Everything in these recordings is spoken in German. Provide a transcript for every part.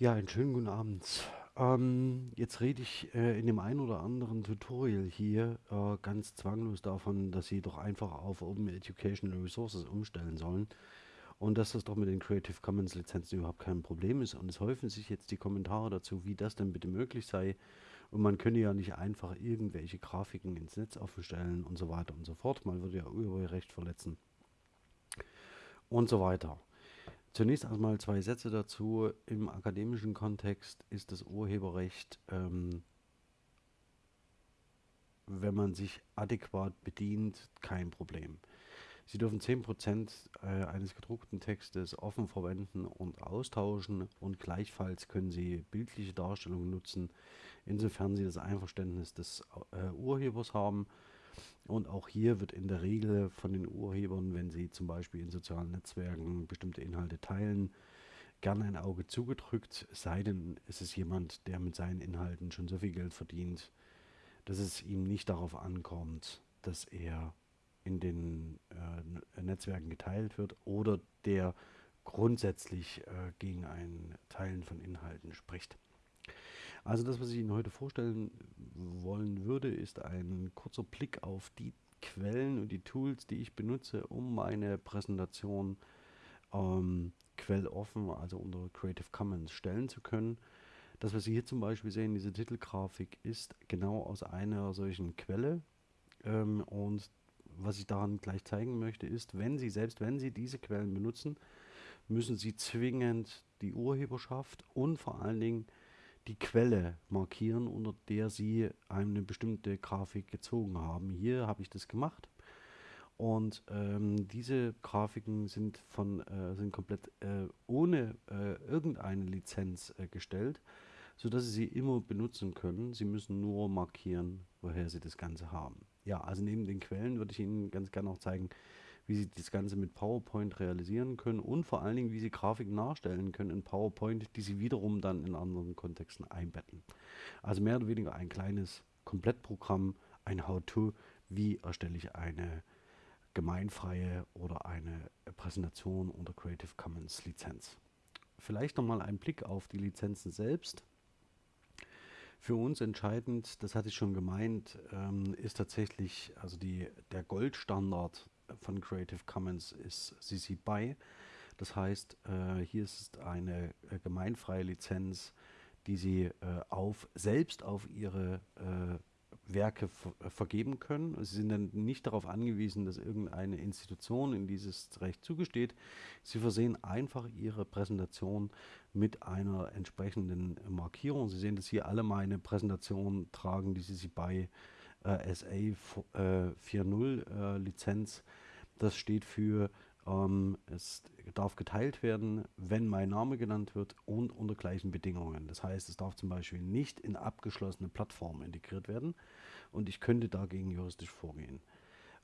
Ja, einen schönen guten Abend. Ähm, jetzt rede ich äh, in dem einen oder anderen Tutorial hier äh, ganz zwanglos davon, dass Sie doch einfach auf Open Educational Resources umstellen sollen und dass das doch mit den Creative Commons Lizenzen überhaupt kein Problem ist. Und es häufen sich jetzt die Kommentare dazu, wie das denn bitte möglich sei. Und man könne ja nicht einfach irgendwelche Grafiken ins Netz aufstellen und so weiter und so fort. Man würde ja Urheberrecht verletzen und so weiter. Zunächst einmal zwei Sätze dazu. Im akademischen Kontext ist das Urheberrecht, ähm, wenn man sich adäquat bedient, kein Problem. Sie dürfen 10% äh, eines gedruckten Textes offen verwenden und austauschen und gleichfalls können Sie bildliche Darstellungen nutzen, insofern Sie das Einverständnis des äh, Urhebers haben. Und auch hier wird in der Regel von den Urhebern, wenn sie zum Beispiel in sozialen Netzwerken bestimmte Inhalte teilen, gerne ein Auge zugedrückt, sei denn es ist jemand, der mit seinen Inhalten schon so viel Geld verdient, dass es ihm nicht darauf ankommt, dass er in den äh, Netzwerken geteilt wird oder der grundsätzlich äh, gegen ein Teilen von Inhalten spricht. Also das, was ich Ihnen heute vorstellen wollen würde, ist ein kurzer Blick auf die Quellen und die Tools, die ich benutze, um meine Präsentation ähm, quelloffen, also unter Creative Commons stellen zu können. Das, was Sie hier zum Beispiel sehen, diese Titelgrafik, ist genau aus einer solchen Quelle. Ähm, und was ich daran gleich zeigen möchte, ist, wenn Sie, selbst wenn Sie diese Quellen benutzen, müssen Sie zwingend die Urheberschaft und vor allen Dingen die Quelle markieren, unter der Sie eine bestimmte Grafik gezogen haben. Hier habe ich das gemacht. Und ähm, diese Grafiken sind von äh, sind komplett äh, ohne äh, irgendeine Lizenz äh, gestellt, sodass Sie sie immer benutzen können. Sie müssen nur markieren, woher Sie das Ganze haben. Ja, also neben den Quellen würde ich Ihnen ganz gerne auch zeigen, wie Sie das Ganze mit PowerPoint realisieren können und vor allen Dingen, wie Sie Grafiken nachstellen können in PowerPoint, die Sie wiederum dann in anderen Kontexten einbetten. Also mehr oder weniger ein kleines Komplettprogramm, ein How-To, wie erstelle ich eine gemeinfreie oder eine Präsentation unter Creative Commons Lizenz. Vielleicht nochmal ein Blick auf die Lizenzen selbst. Für uns entscheidend, das hatte ich schon gemeint, ähm, ist tatsächlich also die, der Goldstandard von Creative Commons ist CC BY. Das heißt, äh, hier ist eine äh, gemeinfreie Lizenz, die Sie äh, auf, selbst auf Ihre äh, Werke äh, vergeben können. Sie sind dann nicht darauf angewiesen, dass irgendeine Institution in dieses Recht zugesteht. Sie versehen einfach Ihre Präsentation mit einer entsprechenden Markierung. Sie sehen, dass hier alle meine Präsentationen tragen die CC BY äh, SA äh, 4.0 äh, Lizenz. Das steht für, ähm, es darf geteilt werden, wenn mein Name genannt wird und unter gleichen Bedingungen. Das heißt, es darf zum Beispiel nicht in abgeschlossene Plattformen integriert werden und ich könnte dagegen juristisch vorgehen.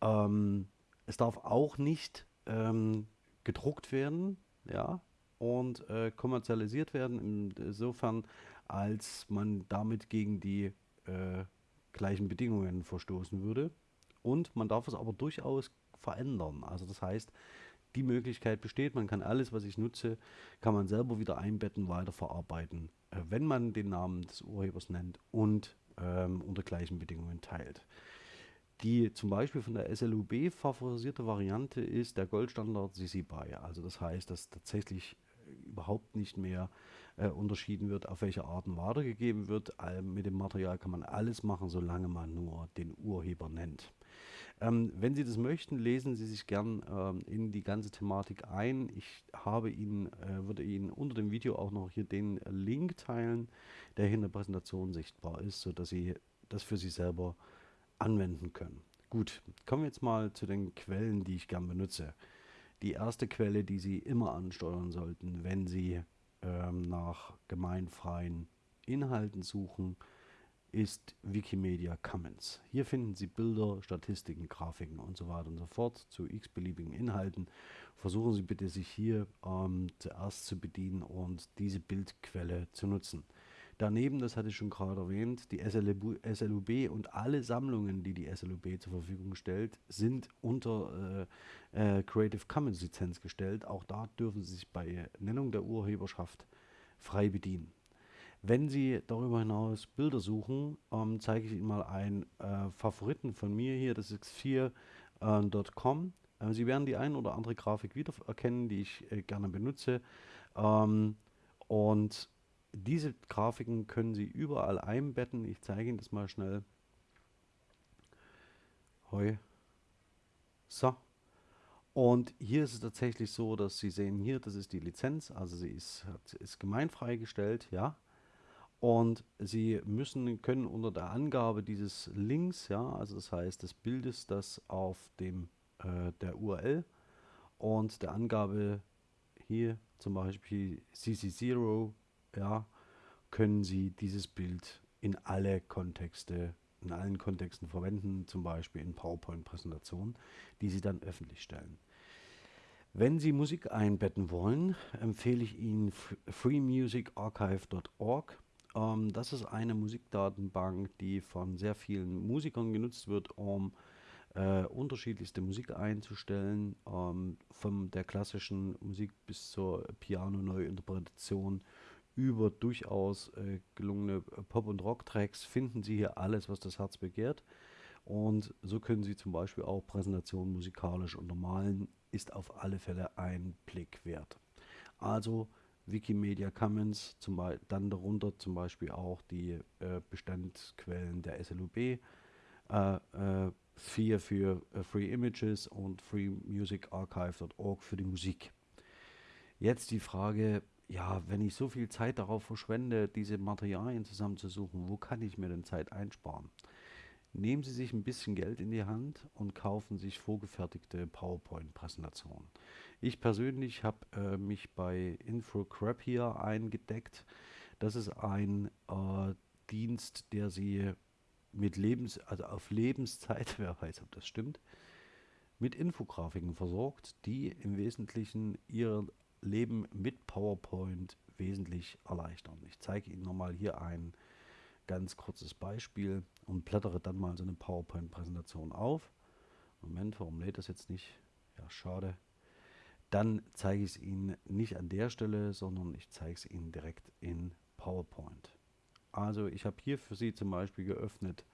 Ähm, es darf auch nicht ähm, gedruckt werden, ja, und äh, kommerzialisiert werden, insofern, als man damit gegen die äh, gleichen Bedingungen verstoßen würde. Und man darf es aber durchaus verändern. Also das heißt, die Möglichkeit besteht, man kann alles, was ich nutze, kann man selber wieder einbetten, weiterverarbeiten, äh, wenn man den Namen des Urhebers nennt und ähm, unter gleichen Bedingungen teilt. Die zum Beispiel von der SLUB favorisierte Variante ist der Goldstandard CC BY. Also das heißt, dass tatsächlich überhaupt nicht mehr äh, unterschieden wird, auf welche Arten weitergegeben wird. Äh, mit dem Material kann man alles machen, solange man nur den Urheber nennt. Ähm, wenn Sie das möchten, lesen Sie sich gern ähm, in die ganze Thematik ein. Ich habe Ihnen, äh, würde Ihnen unter dem Video auch noch hier den Link teilen, der hier in der Präsentation sichtbar ist, sodass Sie das für sich selber anwenden können. Gut, kommen wir jetzt mal zu den Quellen, die ich gern benutze. Die erste Quelle, die Sie immer ansteuern sollten, wenn Sie ähm, nach gemeinfreien Inhalten suchen, ist Wikimedia Commons. Hier finden Sie Bilder, Statistiken, Grafiken und so weiter und so fort zu x-beliebigen Inhalten. Versuchen Sie bitte, sich hier ähm, zuerst zu bedienen und diese Bildquelle zu nutzen. Daneben, das hatte ich schon gerade erwähnt, die SLUB, und alle Sammlungen, die die SLUB zur Verfügung stellt, sind unter äh, äh, Creative Commons Lizenz gestellt. Auch da dürfen Sie sich bei Nennung der Urheberschaft frei bedienen. Wenn Sie darüber hinaus Bilder suchen, ähm, zeige ich Ihnen mal einen äh, Favoriten von mir hier, das ist x4.com. Äh, Sie werden die ein oder andere Grafik wiedererkennen, die ich äh, gerne benutze. Ähm, und diese Grafiken können Sie überall einbetten. Ich zeige Ihnen das mal schnell. Hoi. So. Und hier ist es tatsächlich so, dass Sie sehen hier, das ist die Lizenz, also sie ist, ist gemeinfrei gestellt, ja. Und Sie müssen, können unter der Angabe dieses Links, ja, also das heißt des Bildes, das auf dem äh, der URL und der Angabe hier zum Beispiel CC0, ja, können Sie dieses Bild in alle Kontexte, in allen Kontexten verwenden, zum Beispiel in PowerPoint-Präsentationen, die Sie dann öffentlich stellen. Wenn Sie Musik einbetten wollen, empfehle ich Ihnen freemusicarchive.org. Ähm, das ist eine Musikdatenbank, die von sehr vielen Musikern genutzt wird, um äh, unterschiedlichste Musik einzustellen, ähm, von der klassischen Musik bis zur Piano-Neuinterpretation über durchaus äh, gelungene Pop- und Rock-Tracks finden Sie hier alles, was das Herz begehrt. Und so können Sie zum Beispiel auch Präsentationen musikalisch untermalen, ist auf alle Fälle ein Blick wert. Also Wikimedia Commons, zum dann darunter zum Beispiel auch die äh, Bestandsquellen der SLUB, äh, äh, 4 für äh, Free Images und freemusicarchive.org für die Musik. Jetzt die Frage, ja, wenn ich so viel Zeit darauf verschwende, diese Materialien zusammenzusuchen, wo kann ich mir denn Zeit einsparen? Nehmen Sie sich ein bisschen Geld in die Hand und kaufen sich vorgefertigte PowerPoint-Präsentationen. Ich persönlich habe äh, mich bei InfoCrap hier eingedeckt. Das ist ein äh, Dienst, der Sie mit Lebens, also auf Lebenszeit, wer weiß, ob das stimmt, mit Infografiken versorgt, die im Wesentlichen Ihr Leben mit PowerPoint wesentlich erleichtern. Ich zeige Ihnen nochmal hier ein ganz kurzes Beispiel und blättere dann mal so eine PowerPoint-Präsentation auf. Moment, warum lädt das jetzt nicht? Ja, schade. Dann zeige ich es Ihnen nicht an der Stelle, sondern ich zeige es Ihnen direkt in PowerPoint. Also ich habe hier für Sie zum Beispiel geöffnet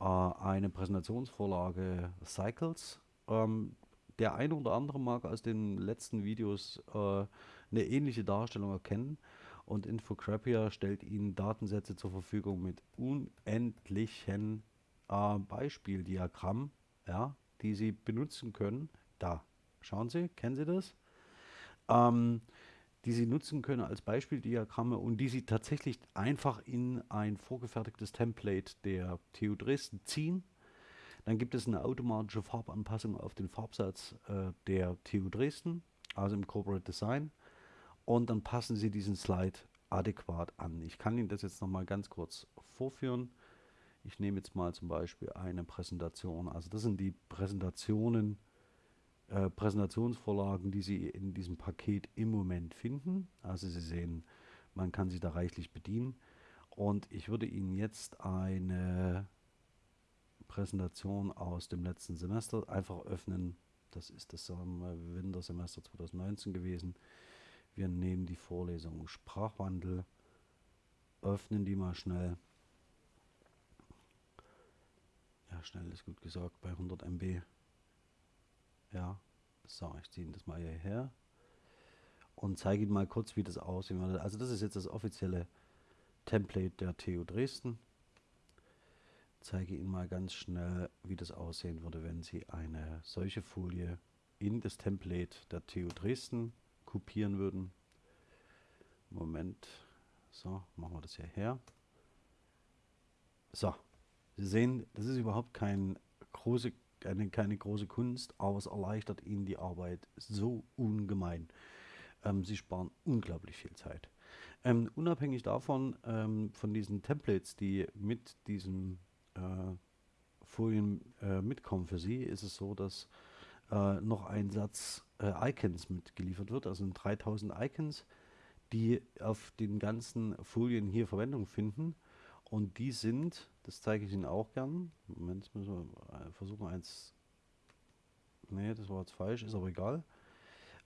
äh, eine Präsentationsvorlage Cycles. Ähm, der eine oder andere mag aus den letzten Videos äh, eine ähnliche Darstellung erkennen. Und Infocrapia stellt Ihnen Datensätze zur Verfügung mit unendlichen äh, Beispieldiagrammen, ja, die Sie benutzen können. Da, schauen Sie, kennen Sie das? Ähm, die Sie nutzen können als Beispieldiagramme und die Sie tatsächlich einfach in ein vorgefertigtes Template der TU Dresden ziehen. Dann gibt es eine automatische Farbanpassung auf den Farbsatz äh, der TU Dresden, also im Corporate Design und dann passen Sie diesen Slide adäquat an. Ich kann Ihnen das jetzt noch mal ganz kurz vorführen. Ich nehme jetzt mal zum Beispiel eine Präsentation. Also das sind die Präsentationen, äh, Präsentationsvorlagen, die Sie in diesem Paket im Moment finden. Also Sie sehen, man kann sie da reichlich bedienen. Und ich würde Ihnen jetzt eine Präsentation aus dem letzten Semester einfach öffnen. Das ist das Wintersemester 2019 gewesen. Wir nehmen die Vorlesung Sprachwandel, öffnen die mal schnell. Ja, schnell ist gut gesagt, bei 100 MB. Ja, so, ich ziehe das mal hierher und zeige Ihnen mal kurz, wie das aussehen würde. Also das ist jetzt das offizielle Template der TU Dresden. Zeige Ihnen mal ganz schnell, wie das aussehen würde, wenn Sie eine solche Folie in das Template der TU Dresden kopieren würden. Moment. So, machen wir das hier her. So, Sie sehen, das ist überhaupt kein große, keine, keine große Kunst, aber es erleichtert Ihnen die Arbeit so ungemein. Ähm, Sie sparen unglaublich viel Zeit. Ähm, unabhängig davon, ähm, von diesen Templates, die mit diesen äh, Folien äh, mitkommen für Sie, ist es so, dass äh, noch ein Satz äh, Icons mitgeliefert wird, also 3000 Icons, die auf den ganzen Folien hier Verwendung finden. Und die sind, das zeige ich Ihnen auch gern. Moment, müssen wir äh, versuchen eins. Ne, das war jetzt falsch, ist aber egal.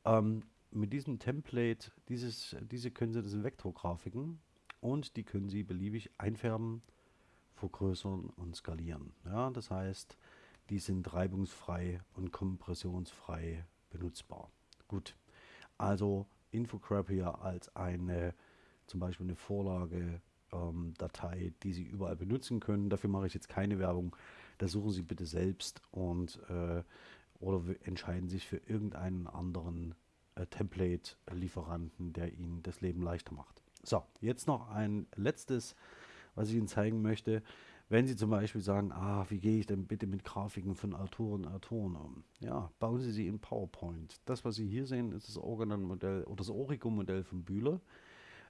Ähm, mit diesem Template, dieses, diese können Sie, das sind Vektorgrafiken und die können Sie beliebig einfärben, vergrößern und skalieren. Ja, das heißt, die sind reibungsfrei und kompressionsfrei benutzbar. Gut, also Infograph hier als eine zum Beispiel eine Vorlage ähm, Datei, die Sie überall benutzen können. Dafür mache ich jetzt keine Werbung. Das suchen Sie bitte selbst und äh, oder entscheiden sich für irgendeinen anderen äh, Template-Lieferanten, der Ihnen das Leben leichter macht. So, jetzt noch ein letztes, was ich Ihnen zeigen möchte. Wenn Sie zum Beispiel sagen, ah, wie gehe ich denn bitte mit Grafiken von Autoren und Autoren um? Ja, bauen Sie sie in PowerPoint. Das, was Sie hier sehen, ist das Organon-Modell oder das Origo-Modell von Bühler,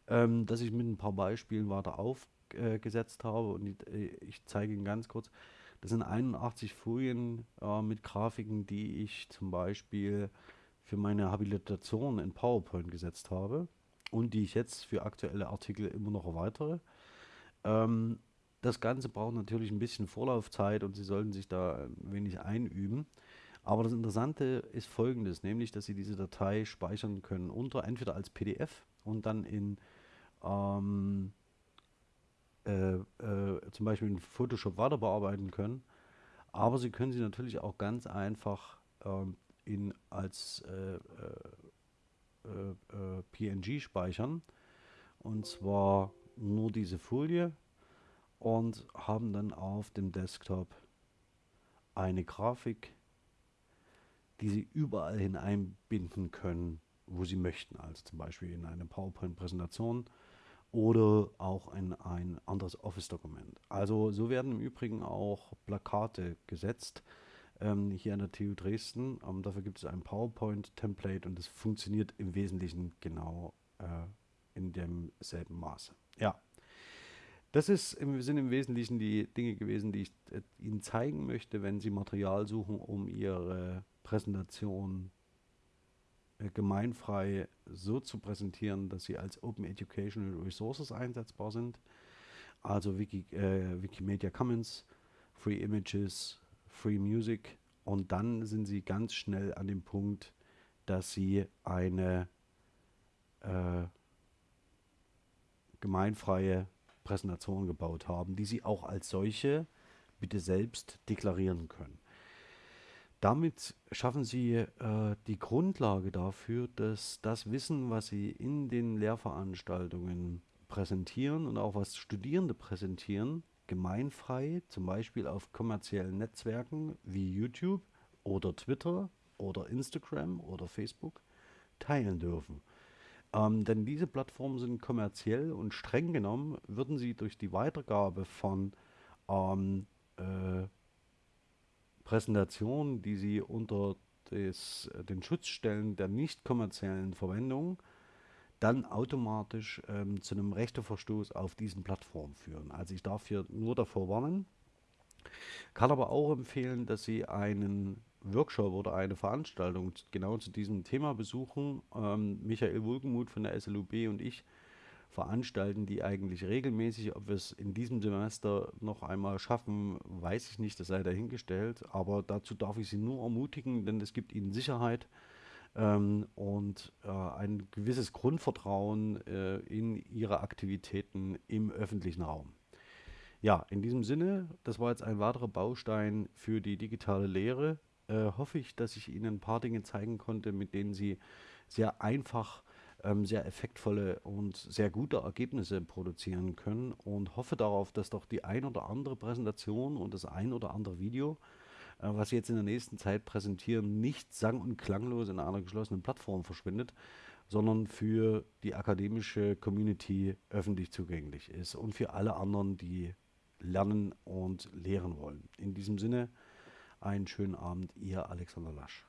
ähm, das ich mit ein paar Beispielen weiter aufgesetzt äh, habe. Und ich, äh, ich, zeige Ihnen ganz kurz, das sind 81 Folien äh, mit Grafiken, die ich zum Beispiel für meine Habilitation in PowerPoint gesetzt habe und die ich jetzt für aktuelle Artikel immer noch erweitere. Ähm, das Ganze braucht natürlich ein bisschen Vorlaufzeit und Sie sollten sich da ein wenig einüben. Aber das Interessante ist folgendes, nämlich, dass Sie diese Datei speichern können unter entweder als PDF und dann in ähm, äh, äh, zum Beispiel in Photoshop weiter bearbeiten können. Aber Sie können sie natürlich auch ganz einfach ähm, in, als äh, äh, äh PNG speichern. Und zwar nur diese Folie und haben dann auf dem Desktop eine Grafik, die Sie überall hineinbinden können, wo Sie möchten. Also zum Beispiel in eine PowerPoint-Präsentation oder auch in ein anderes Office-Dokument. Also so werden im Übrigen auch Plakate gesetzt ähm, hier an der TU Dresden. Ähm, dafür gibt es ein PowerPoint-Template und das funktioniert im Wesentlichen genau äh, in demselben Maße. Ja, das ist sind im Wesentlichen die Dinge gewesen, die ich äh, Ihnen zeigen möchte, wenn Sie Material suchen, um Ihre Präsentation äh, gemeinfrei so zu präsentieren, dass sie als Open Educational Resources einsetzbar sind. Also Wiki, äh, Wikimedia Commons, Free Images, Free Music und dann sind sie ganz schnell an dem Punkt, dass sie eine äh, gemeinfreie Präsentation gebaut haben, die sie auch als solche bitte selbst deklarieren können. Damit schaffen Sie äh, die Grundlage dafür, dass das Wissen, was Sie in den Lehrveranstaltungen präsentieren und auch was Studierende präsentieren, gemeinfrei, zum Beispiel auf kommerziellen Netzwerken wie YouTube oder Twitter oder Instagram oder Facebook teilen dürfen. Ähm, denn diese Plattformen sind kommerziell und streng genommen würden sie durch die Weitergabe von ähm, äh, Präsentationen, die sie unter des, den Schutzstellen der nicht kommerziellen Verwendung dann automatisch ähm, zu einem Rechteverstoß auf diesen Plattformen führen. Also ich darf hier nur davor warnen, kann aber auch empfehlen, dass Sie einen Workshop oder eine Veranstaltung genau zu diesem Thema besuchen. Ähm, Michael Wohlgemuth von der SLUB und ich veranstalten die eigentlich regelmäßig. Ob wir es in diesem Semester noch einmal schaffen, weiß ich nicht, das sei dahingestellt. Aber dazu darf ich Sie nur ermutigen, denn es gibt Ihnen Sicherheit ähm, und äh, ein gewisses Grundvertrauen äh, in ihre Aktivitäten im öffentlichen Raum. Ja, in diesem Sinne, das war jetzt ein weiterer Baustein für die digitale Lehre. Äh, hoffe ich, dass ich Ihnen ein paar Dinge zeigen konnte, mit denen Sie sehr einfach ähm, sehr effektvolle und sehr gute Ergebnisse produzieren können und hoffe darauf, dass doch die ein oder andere Präsentation und das ein oder andere Video äh, was Sie jetzt in der nächsten Zeit präsentieren, nicht sang- und klanglos in einer geschlossenen Plattform verschwindet, sondern für die akademische Community öffentlich zugänglich ist und für alle anderen, die lernen und lehren wollen. In diesem Sinne, einen schönen Abend, Ihr Alexander Lasch.